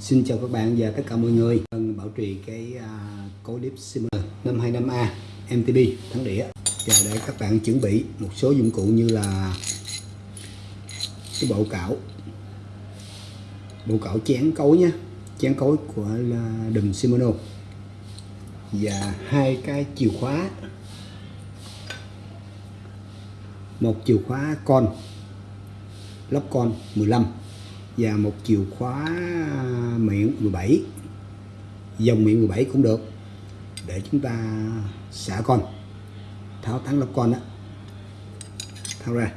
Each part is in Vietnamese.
Xin chào các bạn và tất cả mọi người. Đang bảo trì cái uh, cố clip Simmer 525A MTB thắng đĩa. Và để các bạn chuẩn bị một số dụng cụ như là cái bộ cảo bộ cảo chén cối nhé chén cối của là đùm Shimano và hai cái chìa khóa. Một chìa khóa con lóc con 15 và một chìa khóa miệng 17 dòng miệng 17 cũng được để chúng ta xả con tháo thắng lóc con đó tháo ra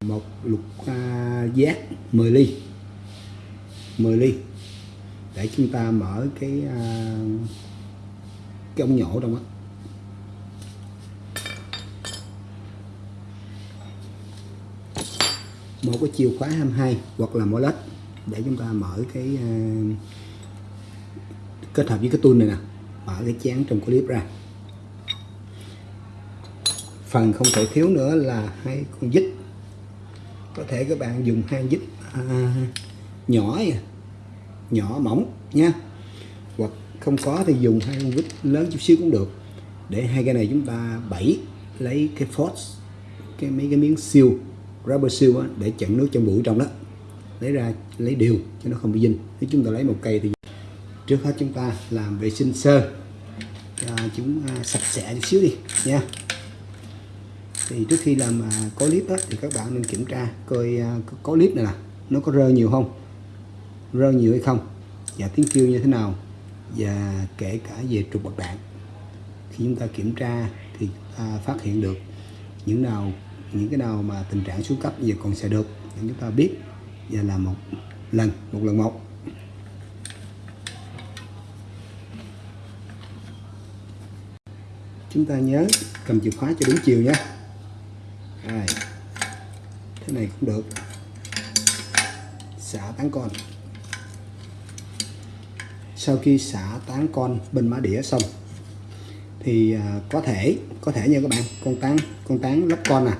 một lục à, giác 10 ly 10 ly để chúng ta mở cái à, cái ống nhổ trong đó một cái chìa khóa 22 hoặc là molet để chúng ta mở cái uh, kết hợp với cái tool này nè. Mở cái chén trong clip ra. Phần không thể thiếu nữa là hai con dít có thể các bạn dùng hai dít à, nhỏ nhỏ mỏng nha. Hoặc không có thì dùng hai con vít lớn chút xíu cũng được. Để hai cái này chúng ta bẫy lấy cái force cái mấy cái miếng siêu rubber seal á, để chặn nước trong bụi trong đó. Lấy ra lấy đều cho nó không bị dinh nếu chúng ta lấy một cây thì trước hết chúng ta làm vệ sinh sơ. Cho chúng à, sạch sẽ chút xíu đi nha. Thì trước khi làm à, có clip á, thì các bạn nên kiểm tra coi à, có clip này nè nó có rơ nhiều không rơ nhiều hay không và tiếng kêu như thế nào và kể cả về trục bạc đạn. Khi chúng ta kiểm tra thì ta phát hiện được những nào những cái nào mà tình trạng xuống cấp giờ còn sẽ được, để chúng ta biết và làm một lần một lần một. Chúng ta nhớ cầm chìa khóa cho đúng chiều nhé rồi thế này cũng được. Xả tán con. Sau khi xả tán con bên má đĩa xong, thì à, có thể có thể nha các bạn, con tán con tán lắp con à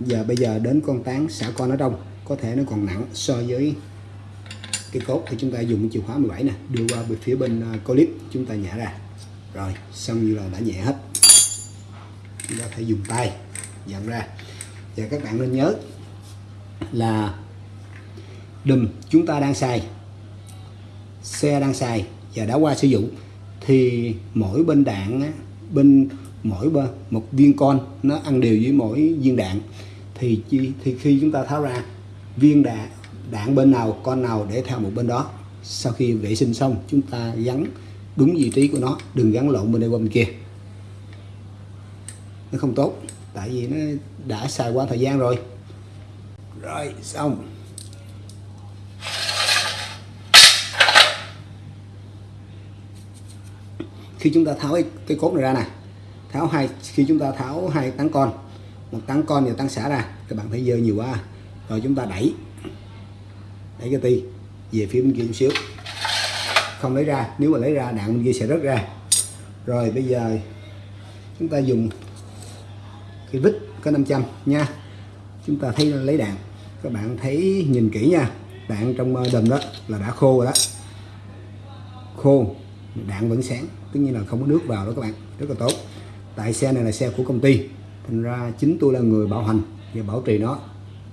giờ bây giờ đến con tán xả con ở trong có thể nó còn nặng so với cái cốt thì chúng ta dùng chìa khóa 17 nè, đưa qua bên phía bên à, clip chúng ta nhả ra. Rồi, xong như là đã nhẹ hết. Chúng ta phải dùng tay dặn ra. Và các bạn nên nhớ là đùm, chúng ta đang xài, xe đang xài và đã qua sử dụng, thì mỗi bên đạn bên mỗi bên, một viên con nó ăn đều với mỗi viên đạn thì thì khi chúng ta tháo ra viên đạn đạn bên nào con nào để theo một bên đó. Sau khi vệ sinh xong chúng ta gắn đúng vị trí của nó đừng gắn lộn bên đây qua bên kia. Nó không tốt tại vì nó đã xài qua thời gian rồi. Rồi xong. Khi chúng ta tháo cái, cái cốt này ra nè tháo hai khi chúng ta tháo hai tán con một tăng con và tăng xả ra, các bạn thấy dơ nhiều quá à. rồi chúng ta đẩy đẩy cái ti về phía bên kia chút xíu. Không lấy ra, nếu mà lấy ra, đạn bên kia sẽ rớt ra. Rồi bây giờ chúng ta dùng cái vít có 500 nha. Chúng ta thấy lấy đạn. Các bạn thấy, nhìn kỹ nha, đạn trong ờ, đầm đó là đã khô rồi đó. Khô, đạn vẫn sáng, tất nhiên là không có nước vào đó các bạn, rất là tốt. Tại xe này là xe của công ty thành ra chính tôi là người bảo hành và bảo trì nó.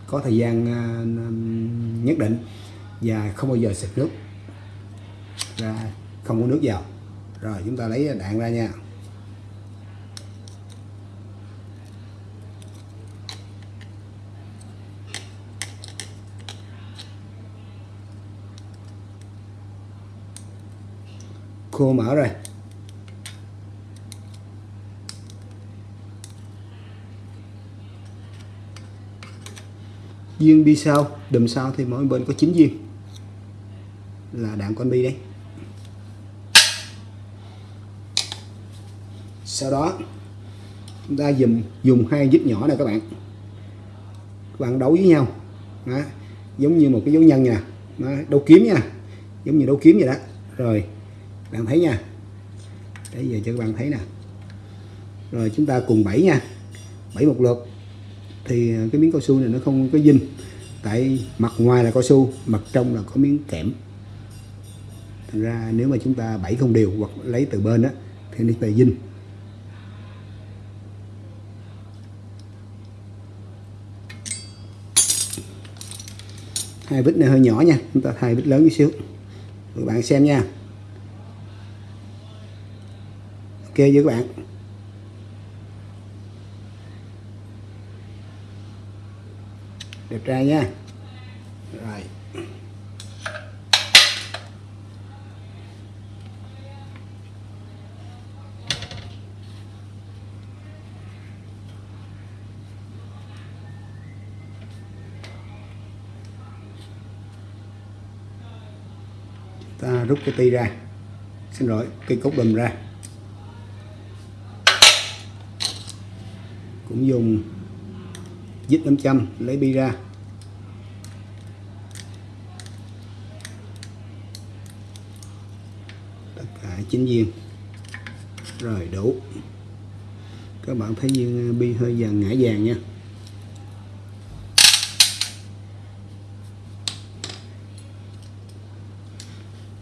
Có thời gian à, nhất định và không bao giờ xịt nước ra không có nước vào. Rồi chúng ta lấy đạn ra nha. Khô mở rồi. Viên bi sau, đùm sau thì mỗi bên có 9 viên là đạn con bi đấy sau đó, chúng ta dùng dùng hai dít nhỏ này các bạn. Các bạn đấu với nhau. Đó. giống như một cái dấu nhân nha. Đó. đấu kiếm nha. Giống như đấu kiếm vậy đó. Rồi, bạn thấy nha. Để giờ cho các bạn thấy nè. Rồi chúng ta cùng bảy nha. Bảy một lượt thì cái miếng cao su này nó không có dinh. Tại mặt ngoài là cao su, mặt trong là có miếng kẽm. Thành ra nếu mà chúng ta bảy không đều hoặc lấy từ bên á, thì nó bị dinh. Hai vít này hơi nhỏ nha, chúng ta thay vít lớn chút xíu. Các bạn xem nha. Ok với các bạn? Đẹp trai nha. Rồi. Ta rút cái ti ra. Xin lỗi cây cốt đùm ra. Cũng dùng dít 500 lấy bi ra. Tất cả chín viên. Rồi, đủ. Các bạn thấy viên ờ, bi hơi vàng, ngã vàng nha.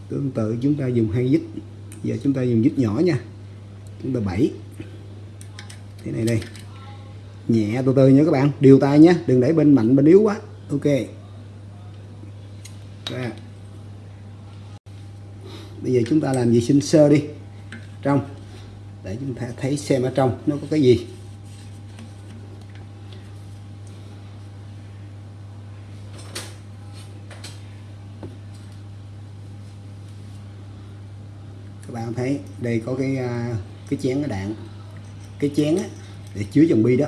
Tương tự, chúng ta dùng hai dít giờ chúng ta dùng dít nhỏ nha. Chúng ta bảy. Thế này đây nhẹ từ từ nha các bạn. Điều tay nhé đừng để bên mạnh bên yếu quá. Ok. Ra. Bây giờ chúng ta làm vệ sinh sơ đi. Trong. Để chúng ta thấy xem ở trong nó có cái gì. Các bạn thấy đây có cái à, cái chén cái đạn. Cái chén á, để chứa dòng bi đó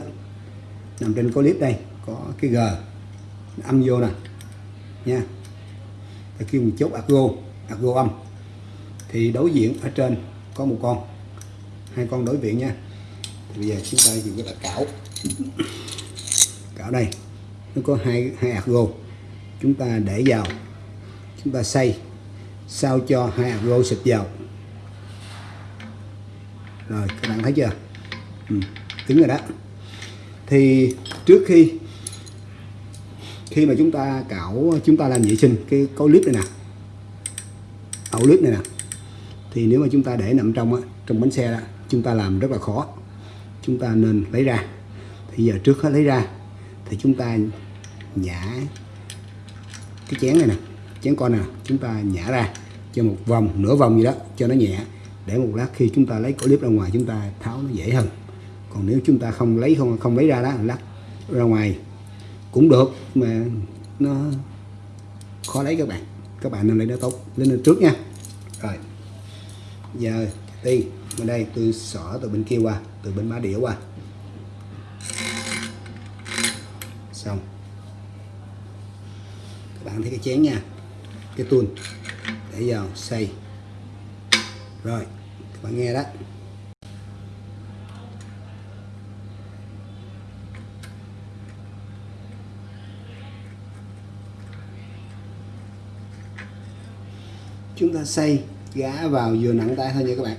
nằm trên clip đây có cái g. Âm vô nè. Nha. Ta kêu một chốt argo argo âm. Thì đối diện ở trên có một con. Hai con đối diện nha. Thì bây giờ chúng ta dùng cái là cảo. Cảo đây. Nó có hai hai argo chúng ta để vào. Chúng ta xay. Sao cho hai argo xịt vào. Rồi các bạn thấy chưa? Ừ, cứng rồi đó thì trước khi khi mà chúng ta cạo chúng ta làm vệ sinh cái có clip này nè ẩu clip này nè thì nếu mà chúng ta để nằm trong á, trong bánh xe đó chúng ta làm rất là khó. Chúng ta nên lấy ra. Thì giờ trước hết lấy ra thì chúng ta nhả cái chén này nè chén con nè chúng ta nhả ra cho một vòng nửa vòng gì đó cho nó nhẹ để một lát khi chúng ta lấy clip ra ngoài chúng ta tháo nó dễ hơn còn nếu chúng ta không lấy, không không lấy ra đó, lắc ra ngoài cũng được, mà nó khó lấy các bạn. Các bạn nên lấy nó tốt lên lên trước nha. Rồi, giờ đi bên đây tôi xỏ từ bên kia qua, từ bên má đĩa qua. Xong. Các bạn thấy cái chén nha, cái tuôn. Để vào xay. Rồi, các bạn nghe đó. Chúng ta xây gá vào vừa nặng tay thôi nha các bạn.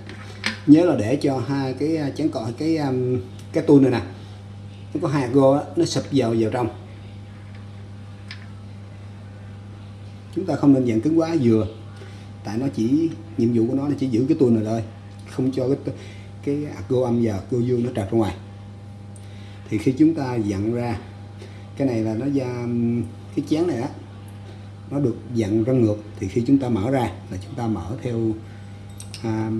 Nhớ là để cho hai cái à, chén cọ, cái à, cái tu này nè, nó có hạt gô nó sụp vào vào trong. Chúng ta không nên dạng cứng quá, vừa. Tại nó chỉ, nhiệm vụ của nó là chỉ giữ cái tu này thôi, không cho cái cái gô âm và gô dương nó trật ra ngoài. Thì khi chúng ta dặn ra, cái này là nó ra cái chén này á nó được dặn ra ngược thì khi chúng ta mở ra là chúng ta mở theo à,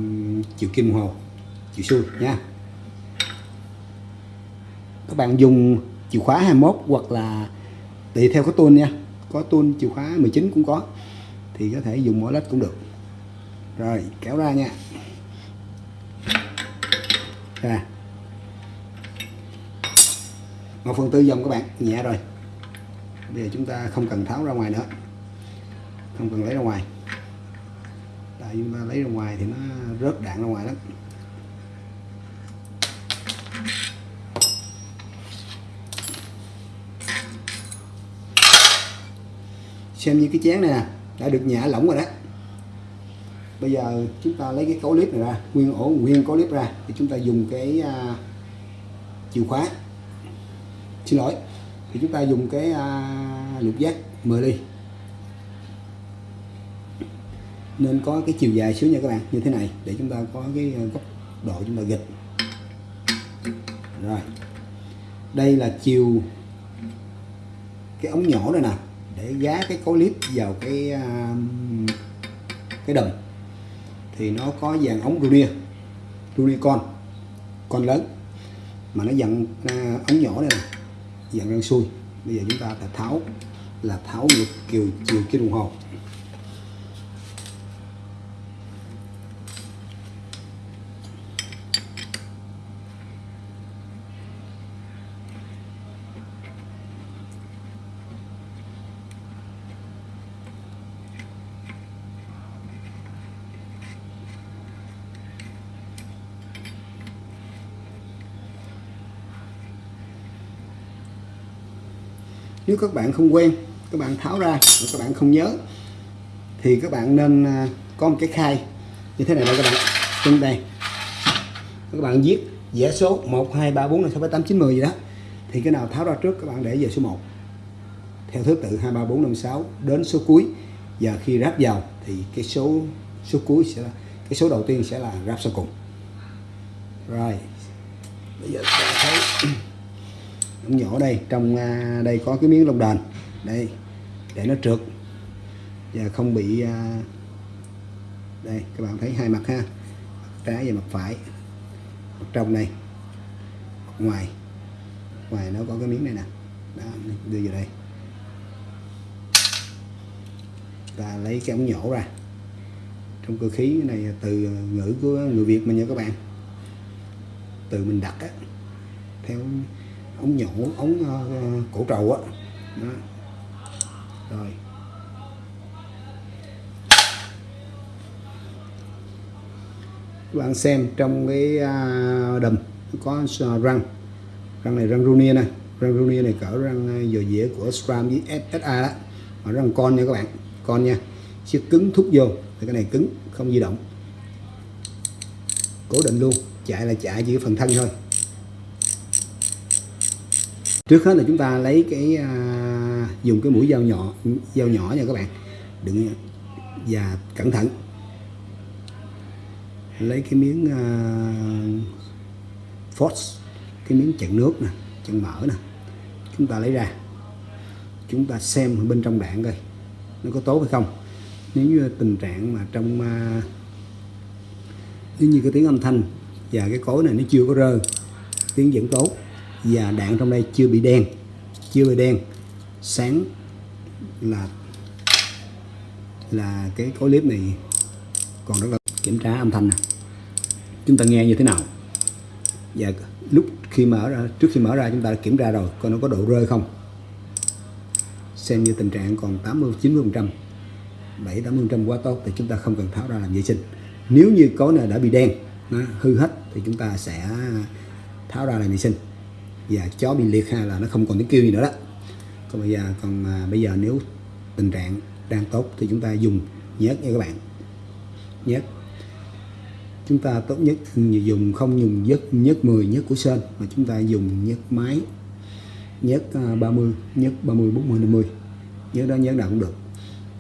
chiều kim hồ chiều xuôi nha. Các bạn dùng chìa khóa 21 hoặc là tùy theo cái tuôn nha. Có tuôn chìa khóa 19 cũng có thì có thể dùng mỗi lách cũng được. Rồi kéo ra nha. Ra một phần tư dòng các bạn nhẹ rồi. Bây giờ chúng ta không cần tháo ra ngoài nữa không cần lấy ra ngoài. Tại chúng ta lấy ra ngoài thì nó rớt đạn ra ngoài lắm. Xem như cái chén này nè đã được nhả lỏng rồi đó. Bây giờ chúng ta lấy cái cấu clip này ra nguyên ổ nguyên cấu clip ra thì chúng ta dùng cái uh, chìa khóa. Xin lỗi thì chúng ta dùng cái uh, lục giác 10 ly nên có cái chiều dài xíu nha các bạn, như thế này, để chúng ta có cái ờ, góc độ chúng ta gịch rồi, đây là chiều cái ống nhỏ đây nè, để gá cái cối clip vào cái ờ, cái đầm. Thì nó có dàn ống Runia Runia con con lớn, mà nó dặn ờ, ống nhỏ đây nè, dặn răng xuôi. Bây giờ chúng ta phải tháo, là tháo ngược chiều chiều cái đồng hồ. Nếu các bạn không quen, các bạn tháo ra, các bạn không nhớ, thì các bạn nên à, có một cái khai. Như thế này đây các bạn trên đây. Các bạn viết vẽ số 1 2 3 4 5 6 7 8 9 10 gì đó, thì cái nào tháo ra trước các bạn để về số 1 theo thứ tự 2 3 4 5 6 đến số cuối. Và khi ráp vào, thì cái số số cuối sẽ là, cái số đầu tiên sẽ là ráp sau cùng. Rồi. Bây giờ ống nhỏ đây trong à, đây có cái miếng lông đền đây để nó trượt. Và không bị à, đây các bạn thấy hai mặt ha mặt trái và mặt phải. Mặt trong này mặt ngoài ngoài nó có cái miếng này nè. Đó, đưa vào đây. Ta lấy cái ống nhổ ra. Trong cơ khí này từ ngữ của người Việt mình nha các bạn. Từ mình đặt á theo ống nhổ ống uh, ờ, cổ trầu á. Đó. rồi. Các bạn xem trong cái uh, đầm có à, răng. Răng này răng Runia nè. Răng Runia này cỡ răng à, dò dĩa của Scram với SSA đó. Mà răng con nha các bạn. Con nha. Chiếc cứng thúc vô thì cái này cứng không di động. Cố định luôn. Chạy là chạy chỉ phần thân thôi trước hết là chúng ta lấy cái à, dùng cái mũi dao nhỏ dao nhỏ nha các bạn. Đừng và cẩn thận. Lấy cái miếng à, force cái miếng chặn nước nè chặn mỡ nè. Chúng ta lấy ra. Chúng ta xem bên trong đạn coi nó có tốt hay không. Nếu như tình trạng mà trong à, nếu như cái tiếng âm thanh và cái cối này nó chưa có rơi tiếng vẫn tốt và đạn trong đây chưa bị đen, chưa bị đen. Sáng là là cái cối clip này còn rất là kiểm tra âm thanh nè. Chúng ta nghe như thế nào? Và lúc khi mở ra, trước khi mở ra chúng ta đã kiểm tra rồi, coi nó có độ rơi không. Xem như tình trạng còn 80 90 phần trăm 7 80 phần trăm quá tốt thì chúng ta không cần tháo ra làm vệ sinh. Nếu như có này đã bị đen, nó hư hết thì chúng ta sẽ tháo ra làm vệ sinh và chó bị liệt hay là nó không còn tiếng kêu gì nữa đó. Còn bây giờ còn à, bây giờ nếu tình trạng đang tốt thì chúng ta dùng nhớt nha các bạn. Nhớt. Chúng ta tốt nhất dùng không dùng nhớt nhớt 10 nhớt của sơn mà chúng ta dùng nhớt máy nhớt à, 30 nhớt 30 40 50 nhớt đó nhớt nào cũng được.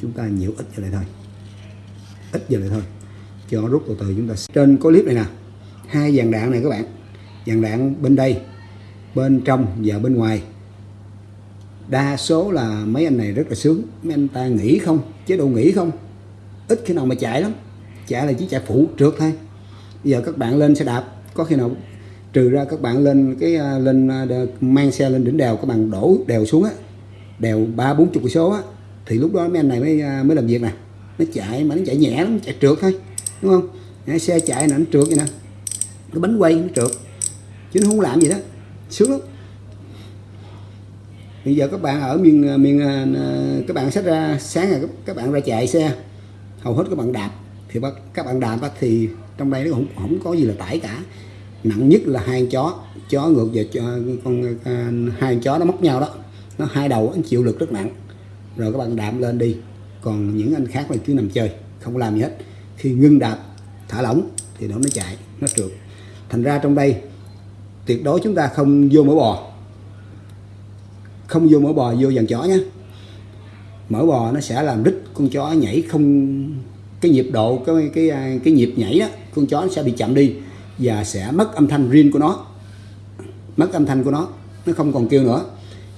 Chúng ta nhiễu ít giờ lại thôi. Ít giờ lại thôi. Cho rút từ từ chúng ta trên có clip này nè. Hai dàn đạn này các bạn. Dàn đạn bên đây bên trong và bên ngoài. Đa số là mấy anh này rất là sướng. Mấy anh ta nghỉ không? Chế độ nghỉ không? Ít khi nào mà chạy lắm. Chạy là chỉ chạy phụ trượt thôi. Bây giờ các bạn lên xe đạp, có khi nào trừ ra các bạn lên cái à, lên à, mang xe lên đỉnh đèo, các bạn đổ đèo xuống á, đèo ba bốn chục số á, thì lúc đó mấy anh này mới à, mới làm việc nè. Nó chạy mà nó chạy nhẹ lắm, chạy trượt thôi, đúng không? Xe chạy là nó trượt vậy nè. Cái bánh quay, nó trượt. Chứ nó không làm gì đó sướng lắm. Bây giờ các bạn ở miền à, miền à, à, các bạn sách ra, sáng là các bạn ra chạy xe. Hầu hết các bạn đạp thì các bạn đạp thì trong đây nó không không có gì là tải cả. Nặng nhất là hai chó chó ngược về cho con hai chó nó móc nhau đó. Nó hai đầu nó chịu lực rất nặng. Rồi các bạn đạp lên đi. Còn những anh khác là cứ nằm chơi, không làm gì hết. Khi ngưng đạp, thả lỏng thì nó mới chạy, nó trượt. Thành ra trong đây tuyệt đối chúng ta không vô mỡ bò. Không vô mỡ bò, vô dàn chó nhé mỡ bò nó sẽ làm rít con chó nhảy không, cái nhịp độ, cái cái cái nhịp nhảy đó, con chó nó sẽ bị chậm đi và sẽ mất âm thanh riêng của nó. Mất âm thanh của nó nó không còn kêu nữa.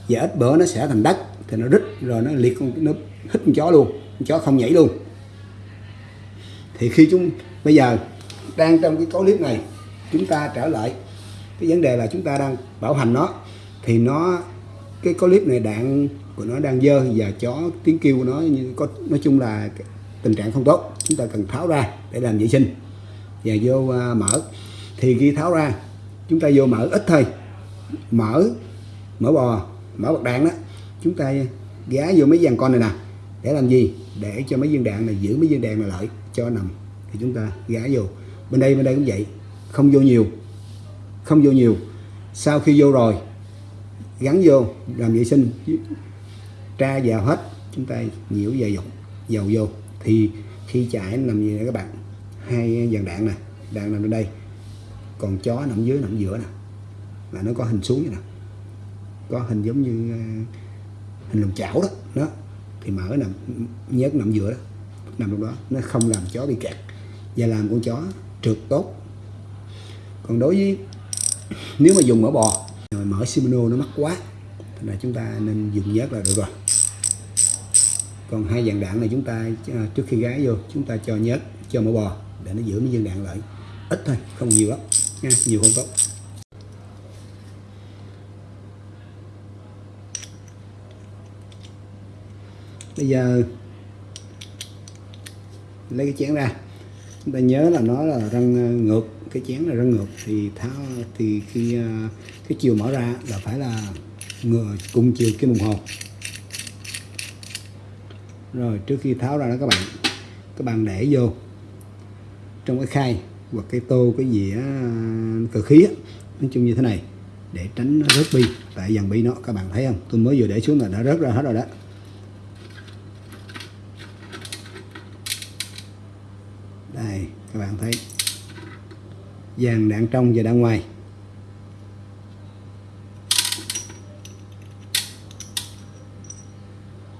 Và ít bữa nó sẽ thành đất, thì nó rít rồi nó liệt con, nó hít con chó luôn, con chó không nhảy luôn. Thì khi chúng, bây giờ, đang trong cái clip này, chúng ta trở lại cái vấn đề là chúng ta đang bảo hành nó thì nó cái clip này đạn của nó đang dơ và chó tiếng kêu của nó như có nói chung là tình trạng không tốt. Chúng ta cần tháo ra để làm vệ sinh và vô uh, mở. Thì khi tháo ra chúng ta vô mở ít thôi. Mở mở bò mở bạc đạn đó. Chúng ta gá vô mấy dàn con này nè. Để làm gì? Để cho mấy viên đạn này giữ mấy viên đạn này lại cho nằm. Thì chúng ta gá vô. Bên đây bên đây cũng vậy. Không vô nhiều không vô nhiều. Sau khi vô rồi, gắn vô, làm vệ sinh, tra vào hết. Chúng ta nhiễu và dầu dầu vô. Thì khi chạy nó nằm gì nè các bạn, hai dàn đạn nè, đạn nằm ở đây. Còn chó nằm dưới, nằm giữa nè. Là nó có hình xuống vậy nè. Có hình giống như ờ, hình lồng chảo đó. Đó. Thì mở nằm nhớt nằm giữa đó. Nằm trong đó. Nó không làm chó bị kẹt. Và làm con chó trượt tốt. Còn đối với nếu mà dùng mỡ bò, rồi mỡ Shimano nó mắc quá thì là chúng ta nên dùng nhớt là được rồi. Còn hai dạng đạn này chúng ta à, trước khi gái vô, chúng ta cho nhớt, cho mỡ bò để nó giữ mấy viên đạn lại. Ít thôi, không nhiều lắm nha, nhiều không tốt. Bây giờ, lấy cái chén ra chúng ta nhớ là nó là răng ờ, ngược cái chén là răng ngược. Thì tháo thì khi ờ, cái chiều mở ra là phải là ngừa cùng chiều kim đồng hồ. Rồi trước khi tháo ra đó các bạn các bạn để vô trong cái khay hoặc cái tô cái dĩa ờ, cơ khí á, nói chung như thế này để tránh nó rớt bi. Tại dàn bi nó các bạn thấy không? Tôi mới vừa để xuống là đã rớt ra hết rồi đó. Đây, các bạn thấy. Dàn đạn trong và đạn ngoài.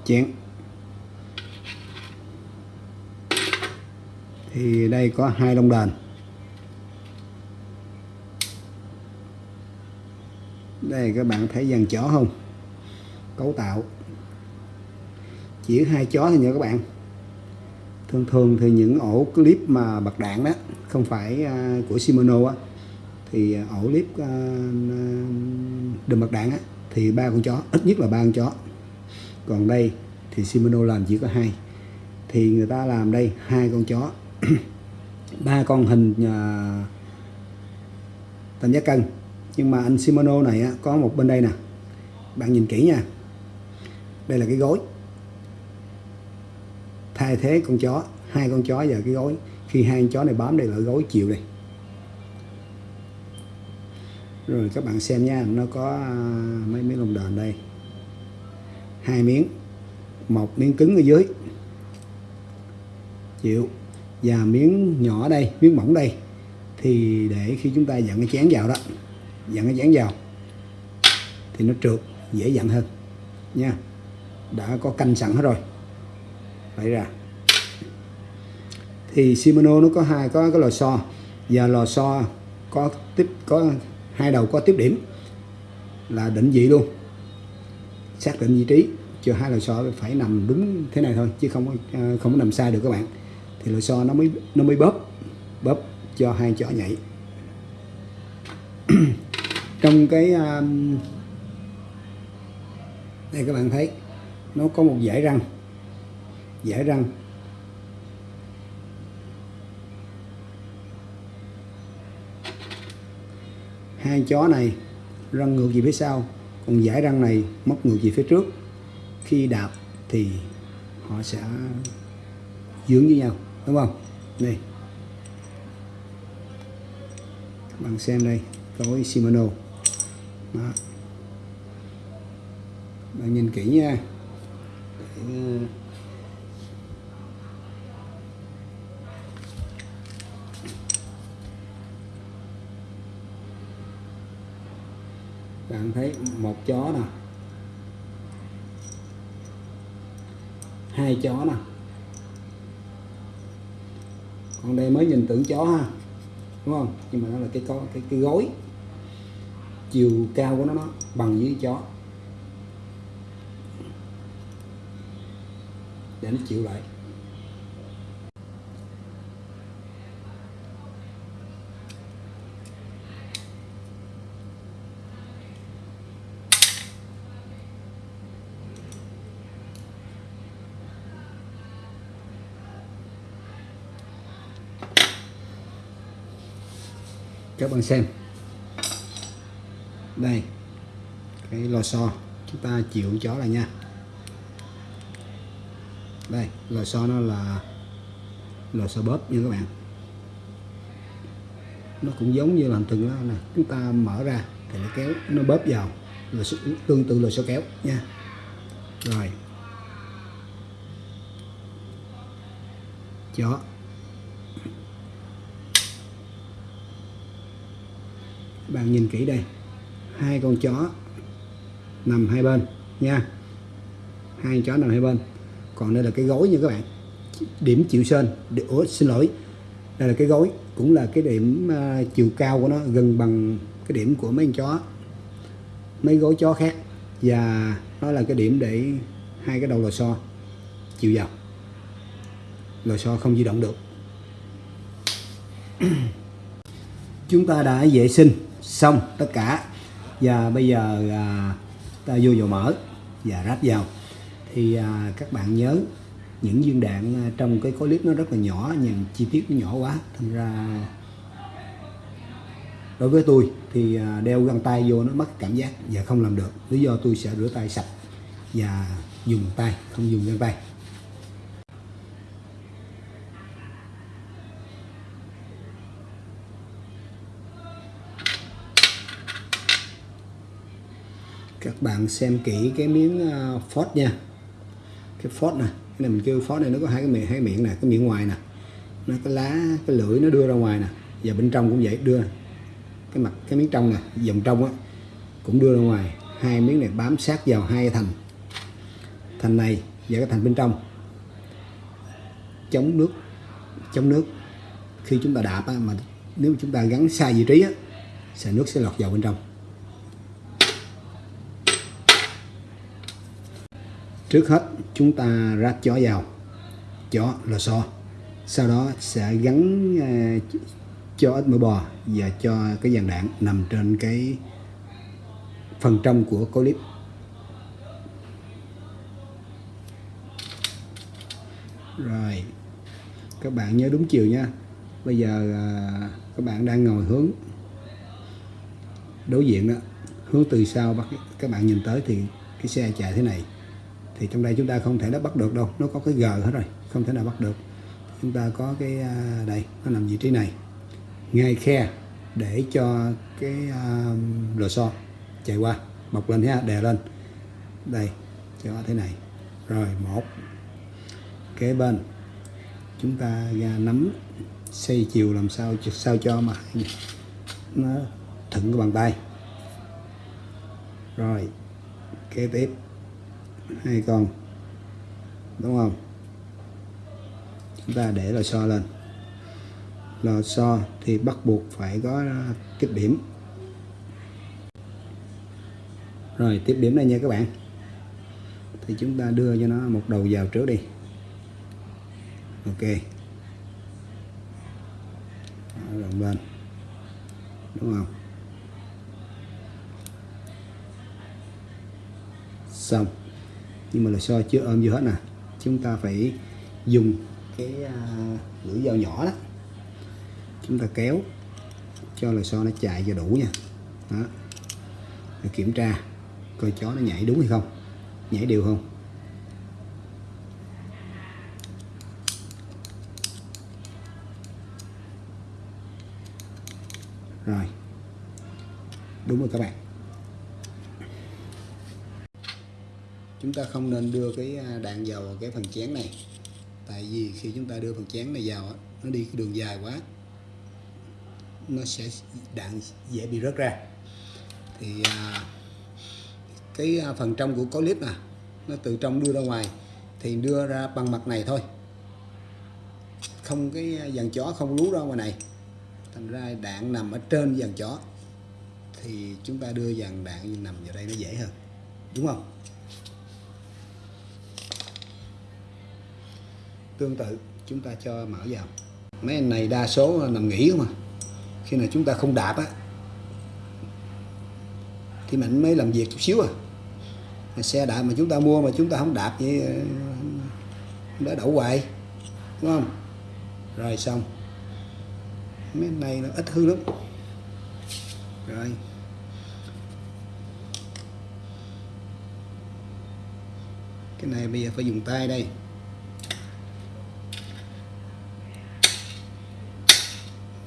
Chén. Thì đây có hai lông đền. Đây, các bạn thấy dàn chó không? Cấu tạo. Chỉ hai chó thôi nha các bạn thường thường thì những ổ clip mà bật đạn đó không phải uh, của Shimano á thì ổ clip uh, đùm bật đạn á thì ba con chó ít nhất là ba con chó. Còn đây thì Shimano làm chỉ có hai thì người ta làm đây hai con chó ba con hình à, uh, tam giác cân. Nhưng mà anh Shimano này á, có một bên đây nè bạn nhìn kỹ nha. Đây là cái gối thay thế con chó, hai con chó và cái gối. Khi hai con chó này bám đây là gối, chịu đây rồi các bạn xem nha, nó có à, mấy miếng lông đờn đây. Hai miếng, một miếng cứng ở dưới. Chịu. Và miếng nhỏ đây, miếng mỏng đây, thì để khi chúng ta dặn cái chén vào đó, dặn cái chén vào, thì nó trượt, dễ dặn hơn. Nha. Đã có canh sẵn hết rồi phải ra. Thì Shimano nó có hai có cái lò xo. Và lò xo có tiếp có hai đầu có tiếp điểm là định vị luôn. Xác định vị trí cho hai lò xo phải nằm đúng thế này thôi chứ không ờ, không có nằm sai được các bạn. Thì lò xo nó mới nó mới bóp bóp cho hai chó nhảy. Trong cái um, đây các bạn thấy nó có một dải răng dải răng. Hai chó này răng ngược về phía sau còn dải răng này móc ngược về phía trước. Khi đạp thì họ sẽ dưỡng với nhau đúng không? Đây. Các bạn xem đây tối Shimano. Đó. Bạn nhìn kỹ nha. Để, bạn thấy một chó nè. Hai chó nè. Còn đây mới nhìn tưởng chó ha, đúng không? Nhưng mà nó là cái có, cái cái gối. Chiều cao của nó nó bằng với chó. Để nó chịu lại. Các bạn xem. Đây, cái lò xo, chúng ta chịu chó lại nha. Đây, lò xo nó là lò xo bóp nha các bạn. Nó cũng giống như làm từng đó nè. Chúng ta mở ra thì nó kéo, nó bóp vào là tương tự lò xo kéo nha. Rồi. Chó. Bạn nhìn kỹ đây. Hai con chó nằm hai bên nha. Hai con chó nằm hai bên. Còn đây là cái gối nha các bạn. Điểm chịu sên ủa xin lỗi. Đây là cái gối cũng là cái điểm uh, chiều cao của nó gần bằng cái điểm của mấy con chó. Mấy gối chó khác. Và nó là cái điểm để hai cái đầu lò xo chịu vào. Lò xo không di động được. Chúng ta đã vệ sinh xong tất cả. Và bây giờ à, ta vô dầu mỡ và ráp vào. Thì à, các bạn nhớ những viên đạn à, trong cái clip nó rất là nhỏ nhưng chi tiết nó nhỏ quá thành ra đối với tôi thì à, đeo găng tay vô nó mất cảm giác và không làm được. Lý do tôi sẽ rửa tay sạch và dùng tay không dùng găng tay. Các bạn xem kỹ cái miếng ờ, phốt nha. Cái phốt này cái này mình kêu phốt này nó có hai cái miệng hai miệng nè cái miệng ngoài nè. Nó cái lá cái lưỡi nó đưa ra ngoài nè và bên trong cũng vậy đưa. Cái mặt cái miếng trong nè dòng trong á cũng đưa ra ngoài. Hai miếng này bám sát vào hai thành. Thành này và cái thành bên trong. Chống nước chống nước. Khi chúng ta đạp á, mà nếu chúng ta gắn sai vị trí á, sẽ nước sẽ lọt vào bên trong. Trước hết, chúng ta ráp chó vào. Chó lò xo. Sau đó sẽ gắn à, cho ít mỡ bò và cho cái dàn đạn nằm trên cái phần trong của clip rồi, các bạn nhớ đúng chiều nha. Bây giờ à, các bạn đang ngồi hướng đối diện đó. Hướng từ sau bắt các bạn nhìn tới thì cái xe chạy thế này thì trong đây chúng ta không thể nó bắt được đâu. Nó có cái g hết rồi không thể nào bắt được. Chúng ta có cái à, đây nó nằm vị trí này. Ngay khe để cho cái uh, lò xo chạy qua. Bọc lên ha à, đè lên. Đây cho thế này. Rồi một. Kế bên chúng ta ra nắm xây chiều làm sao sao cho mà nó thuận cái bàn tay. Rồi kế tiếp hai con đúng không? Chúng ta để lò xo lên. Lò xo thì bắt buộc phải có à, kích điểm. Rồi, tiếp điểm đây nha các bạn. Thì chúng ta đưa cho nó một đầu vào trước đi. Ok. Rộng lên. Đúng không? Xong nhưng mà lò xo chưa, ôm vô hết nè. Chúng ta phải dùng cái à, lưỡi dao nhỏ đó. Chúng ta kéo cho lò xo nó chạy cho đủ nha. Đó. Để kiểm tra coi chó nó nhảy đúng hay không. Nhảy đều không. Rồi. Đúng rồi các bạn. Chúng ta không nên đưa cái à, đạn vào cái phần chén này. Tại vì khi chúng ta đưa phần chén này vào nó đi cái đường dài quá, nó sẽ đạn dễ bị rớt ra. Thì à, cái à, phần trong của có clip nè, nó từ trong đưa ra ngoài, thì đưa ra bằng mặt này thôi. Không cái dàn chó không lú ra ngoài này. Thành ra đạn nằm ở trên dàn chó, thì chúng ta đưa dàn đạn nằm vào đây nó dễ hơn. Đúng không? Tương tự, chúng ta cho mở vào. Mấy anh này đa số nằm nghỉ không à? Khi nào chúng ta không đạp á, thì mình mới làm việc chút xíu à. Xe đạp mà chúng ta mua mà chúng ta không đạp vậy ờ, đã đậu hoài, đúng không? Rồi xong. Mấy anh này nó ít hư lắm. Rồi. Cái này bây giờ phải dùng tay đây.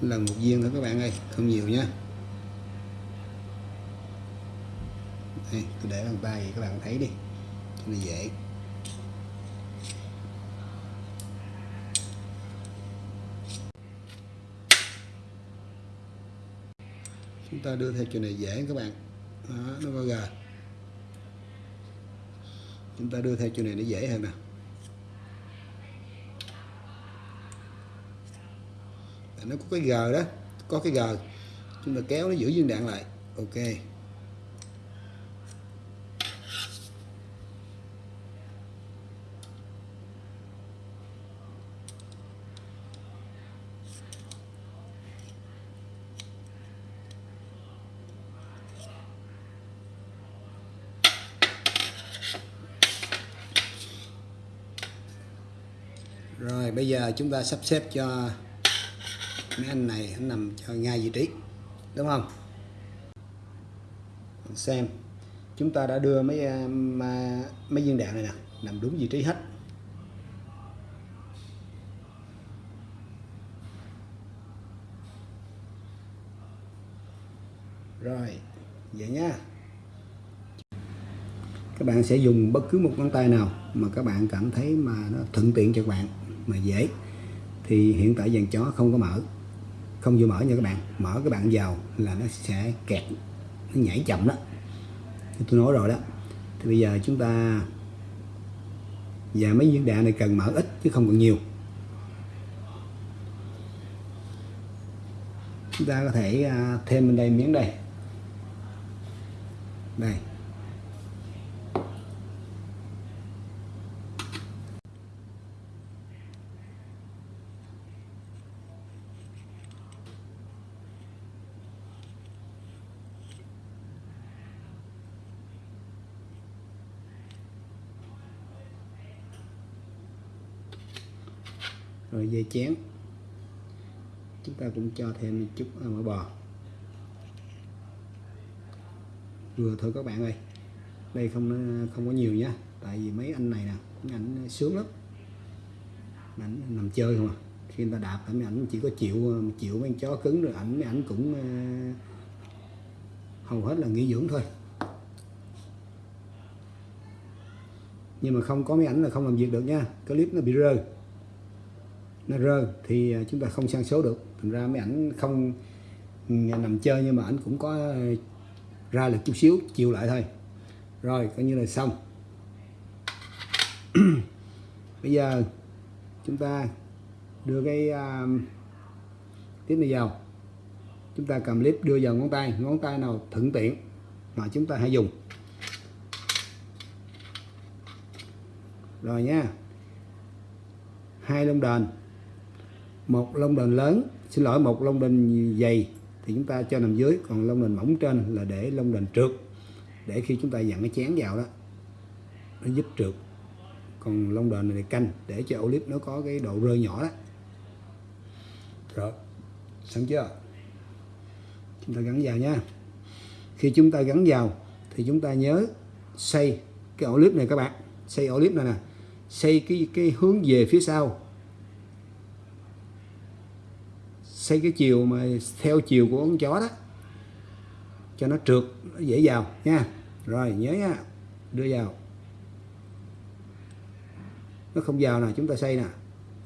Lần một viên thôi các bạn ơi không nhiều nhé đây tôi để bằng tay các bạn thấy đi cho nó dễ. Chúng ta đưa theo chuyện này dễ các bạn. Đó, nó có gà chúng ta đưa theo chuyện này nó dễ hơn nè. Nó có cái gờ đó, có cái gờ chúng ta kéo nó giữ viên đạn lại. Ok. Rồi, bây giờ chúng ta sắp xếp cho mấy anh này, anh nằm cho ngay vị trí, đúng không? Xem. Chúng ta đã đưa mấy à, mấy viên đạn này nè, nằm đúng vị trí hết. Rồi, vậy nhá các bạn sẽ dùng bất cứ một ngón tay nào mà các bạn cảm thấy mà nó thuận tiện cho các bạn, mà dễ. Thì hiện tại dàn chó không có mở không vừa mở nha các bạn. Mở các bạn vào là nó sẽ kẹt, nó nhảy chậm đó. Tôi nói rồi đó. Thì bây giờ chúng ta và mấy viên đạn này cần mở ít chứ không cần nhiều. Chúng ta có thể à, thêm bên đây miếng đây. Đây. Rồi dây chén. Chúng ta cũng cho thêm một chút à, mỡ bò. Vừa thôi các bạn ơi. Đây không không có nhiều nhá tại vì mấy anh này nè mấy ảnh sướng lắm. Ảnh nằm chơi không à. Khi người ta đạp mấy ảnh chỉ có chịu chịu mấy chó cứng rồi ảnh mấy ảnh cũng uh, hầu hết là nghỉ dưỡng thôi. Nhưng mà không có mấy ảnh là không làm việc được nha. Clip nó bị rơi nó rơi thì à, chúng ta không sang số được. Thành ra mấy ảnh không ừ, nằm chơi nhưng mà ảnh cũng có à, ra lực chút xíu chiều lại thôi. Rồi coi như là xong. Bây giờ chúng ta đưa cái à, uh, tiếp này vào. Chúng ta cầm clip đưa vào ngón tay. Ngón tay nào thuận tiện mà chúng ta hãy dùng. Rồi nha. Hai lông đền một lông đền lớn. Xin lỗi, một lông đền dày. Thì chúng ta cho nằm dưới. Còn lông đền mỏng trên là để lông đền trượt. Để khi chúng ta dặn cái chén vào đó, nó giúp trượt. Còn lông đền này canh, để cho ổ clip nó có cái độ rơi nhỏ đó. Rồi sẵn chưa? Chúng ta gắn vào nha. Khi chúng ta gắn vào, thì chúng ta nhớ xây cái ổ clip này các bạn. Xây ổ clip này nè. Xây cái cái hướng về phía sau. Xây cái chiều mà theo chiều của con chó đó, cho nó trượt, nó dễ vào nha. Rồi, nhớ nha, đưa vào. Nó không vào nè, chúng ta xây nè.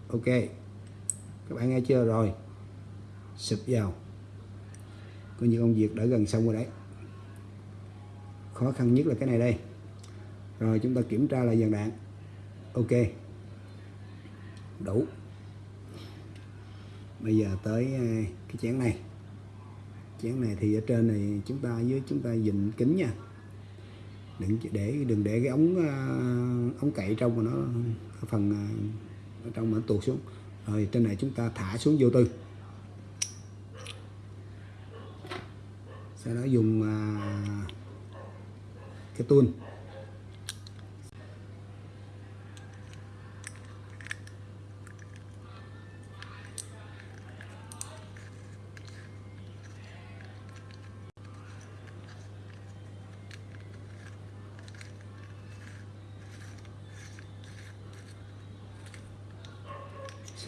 Ok, các bạn nghe chưa? Rồi, sụp vào. Coi như công việc đã gần xong rồi đấy. Khó khăn nhất là cái này đây. Rồi, chúng ta kiểm tra lại dàn đạn. Ok, đủ bây giờ tới ờ, cái chén này. Chén này thì ở trên này chúng ta với chúng ta dịnh kính nha. Đừng để đừng để cái ống ờ, ống cậy trong mà nó phần ờ, ở trong mà nó tuột xuống. Rồi trên này chúng ta thả xuống vô tư. Sau đó dùng cái tuôn.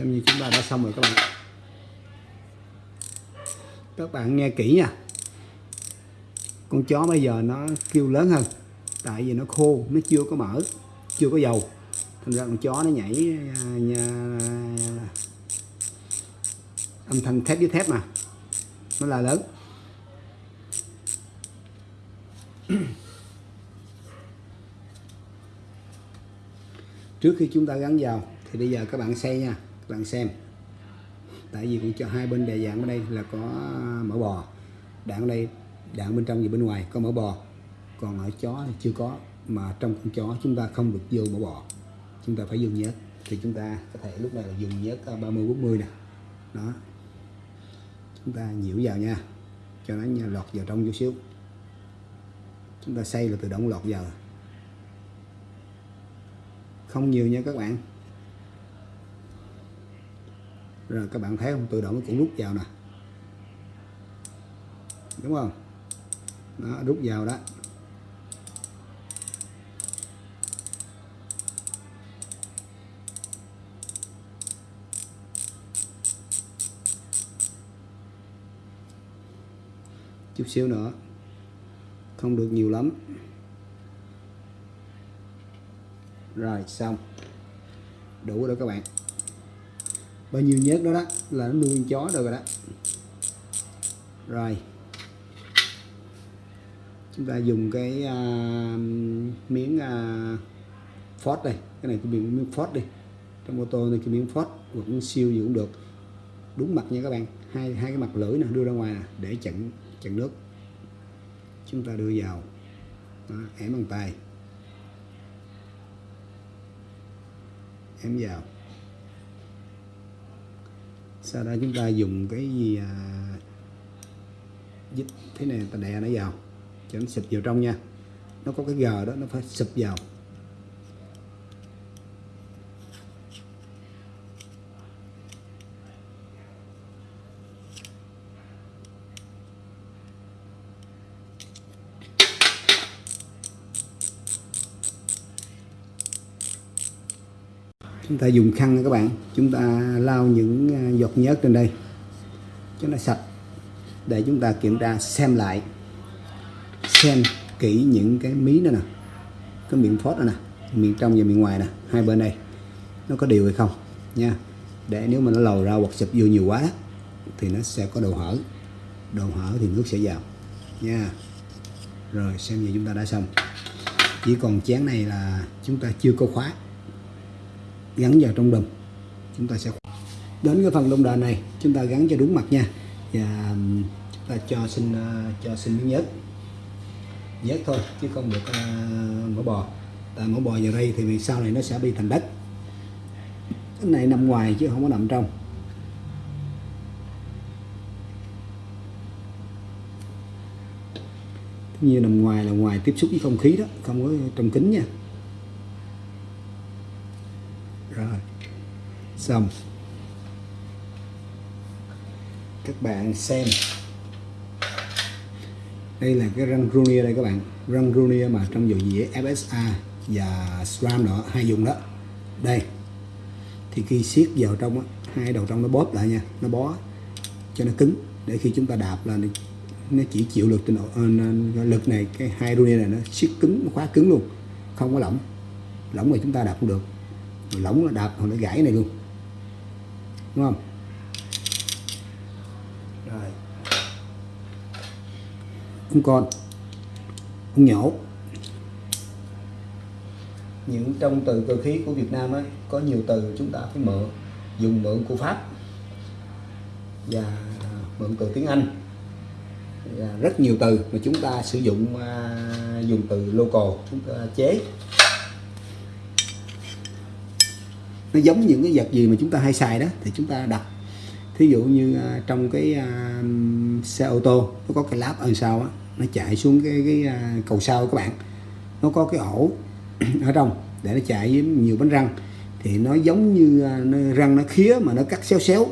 Xem như chúng ta đã xong rồi các bạn. Các bạn nghe kỹ nha. Con chó bây giờ nó kêu lớn hơn tại vì nó khô nó chưa có mỡ chưa có dầu. Thành ra con chó nó nhảy nhà, âm thanh thép với thép mà. Nó là lớn. Trước khi chúng ta gắn vào thì bây giờ các bạn xây nha bạn xem. Tại vì cũng cho hai bên đề dạng ở đây là có à, mỡ bò. Đạn ở đây, đạn bên trong và bên ngoài có mỡ bò. Còn ở chó thì chưa có, mà trong con chó chúng ta không được vô mỡ bò. Chúng ta phải dùng nhớt. Thì chúng ta có thể lúc này là dùng nhớt à, 30 40 nè. Đó. Chúng ta nhiễu vào nha. Cho nó lọt vào trong chút xíu. Chúng ta xay là tự động lọt vào. Không nhiều nha các bạn rồi các bạn thấy không? Tự động nó cũng rút vào nè. Đúng không? Nó rút vào đó. Chút xíu nữa. Không được nhiều lắm. Rồi, xong. Đủ rồi các bạn bao nhiêu nhớt đó đó là nó nuôi chó được rồi đó. Rồi. Chúng ta dùng cái uh, miếng à, uh, Ford đây. Cái này cái miếng, miếng đi. Trong ô tô này cái miếng Ford hoặc miếng siêu gì cũng được. Đúng mặt nha các bạn. Hai hai cái mặt lưỡi nè đưa ra ngoài nè để chặn chặn nước. Chúng ta đưa vào. Đó, ém bằng tay. Ém vào sau đó chúng ta dùng cái gì à, dít thế này ta đè nó vào cho nó xịt vào trong nha. Nó có cái gờ đó nó phải xịt vào. Chúng ta dùng khăn nha các bạn. Chúng ta lau những à, giọt nhớt trên đây. Cho nó sạch. Để chúng ta kiểm tra xem lại. Xem kỹ những cái mí nữa nè. Cái miệng phốt nữa nè. Miệng trong và miệng ngoài nè. Hai bên đây. Nó có đều hay không? Nha. Để nếu mà nó lầu ra hoặc sụp vô nhiều quá, thì nó sẽ có đồ hở. Đồ hở thì nước sẽ vào. Nha. Rồi, xem như chúng ta đã xong. Chỉ còn chén này là chúng ta chưa có khóa gắn vào trong đùm. Chúng ta sẽ đến cái phần lông đà này chúng ta gắn cho đúng mặt nha. Và chúng ta cho xin ờ, cho xin miếng nhớt. Nhớt thôi chứ không được ờ, uh, mỡ bò. Tại mỡ bò vào đây thì vì sau này nó sẽ bị thành đất. Cái này nằm ngoài chứ không có nằm trong. Như nằm ngoài là ngoài tiếp xúc với không khí đó không có trong kính nha rồi xong. Các bạn xem. Đây là cái răng Runia đây các bạn. Răng Runia mà trong dầu dĩa FSA và SRAM đó hai dùng đó. Đây. Thì khi siết vào trong đó, hai đầu trong nó bóp lại nha nó bó cho nó cứng. Để khi chúng ta đạp là nó chỉ chịu lực trên độ ờ, lực này cái hai Runia này nó siết cứng nó khóa cứng luôn. Không có lỏng. Lỏng mà chúng ta đạp không được. Lỏng là đạp hoặc nó gãy này luôn đúng không? Rồi. Con con con nhổ những trong từ cơ khí của Việt Nam ấy có nhiều từ chúng ta phải mượn dùng mượn của Pháp. Và mượn từ tiếng Anh. Và rất nhiều từ mà chúng ta sử dụng uh, dùng từ local chúng ta chế nó giống những cái vật gì mà chúng ta hay xài đó thì chúng ta đặt thí dụ như uh, trong cái uh, xe ô tô nó có cái láp ở sau á nó chạy xuống cái cái uh, cầu sau các bạn. Nó có cái ổ ở trong để nó chạy với nhiều bánh răng. Thì nó giống như uh, nó, răng nó khía mà nó cắt xéo xéo.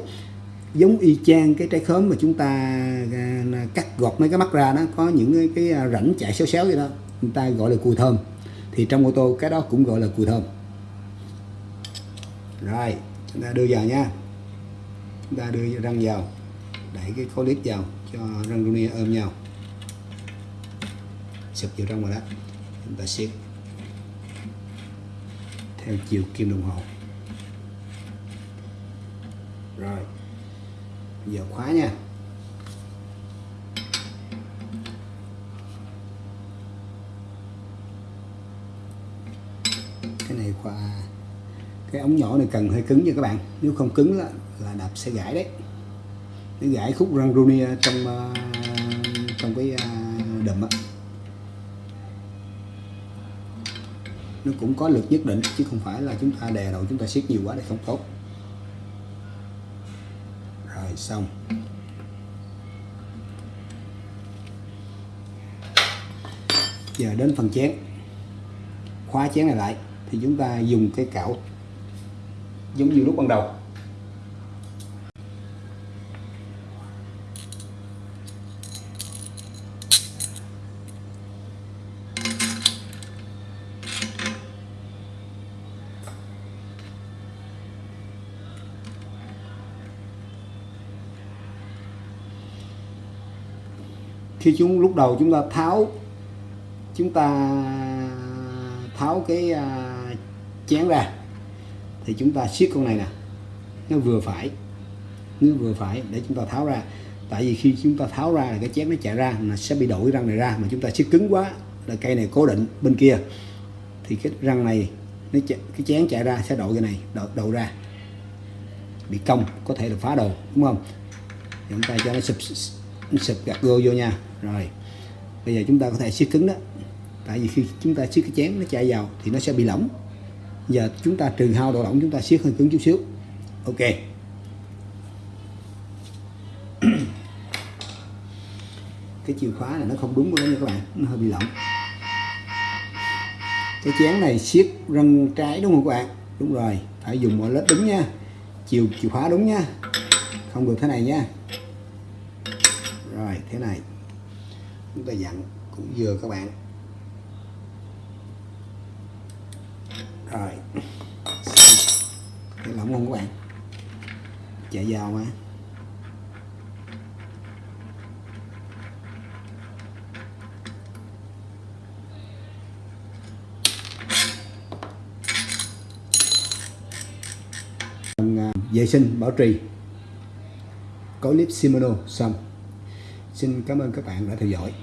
Giống y chang cái trái khóm mà chúng ta uh, cắt gọt mấy cái mắt ra nó có những cái, cái rãnh chạy xéo xéo vậy đó. Người ta gọi là cùi thơm. Thì trong ô tô cái đó cũng gọi là cùi thơm rồi, chúng ta đưa vào nha. Chúng ta đưa răng vào đẩy cái khối lít vào cho răng runi ôm nhau. Sụp vào trong rồi đó. Chúng ta siết. Theo chiều kim đồng hồ. Rồi giờ khóa nha. Cái này khóa cái ống nhỏ này cần hơi cứng nha các bạn. Nếu không cứng là, là đập sẽ gãy đấy. Nó gãy khúc răng runia trong uh, trong cái uh, đùm á. Nó cũng có lực nhất định chứ không phải là chúng ta đè đầu chúng ta siết nhiều quá để không tốt. Rồi xong. Giờ đến phần chén. Khóa chén này lại thì chúng ta dùng cái cạo giống như lúc ban đầu. Khi chúng lúc đầu chúng ta tháo, chúng ta tháo cái à, chén ra thì chúng ta siết con này nè. Nó vừa phải. Nó vừa phải để chúng ta tháo ra. Tại vì khi chúng ta tháo ra là cái chén nó chạy ra là sẽ bị đổi răng này ra mà chúng ta siết cứng quá, là cây này cố định bên kia. Thì cái răng này, nó cái chén chạy ra sẽ đội cái này, đội đầu ra. Bị cong, có thể là phá đầu đúng không? Chúng ta cho nó sụp sụp gạt gô vô nha. Rồi, bây giờ chúng ta có thể siết cứng đó. Tại vì khi chúng ta siết cái chén nó chạy vào thì nó sẽ bị lỏng giờ chúng ta trừ hao độ lỏng chúng ta siết hơi cứng chút xíu. Ok. Cái chìa khóa này nó không đúng với nha các bạn, nó hơi bị lỏng. Cái chén này siết răng trái đúng không các bạn? Đúng rồi, phải dùng mọi lớp đúng nha. Chiều, chìa khóa đúng nha. Không được thế này nha. Rồi, thế này. Chúng ta dặn cũng vừa các bạn. Rồi. Cái lỏng không các bạn. Chạy vào mà. Vâng, à, vệ sinh, bảo trì. Có clip Shimano xong. Xin cảm ơn các bạn đã theo dõi.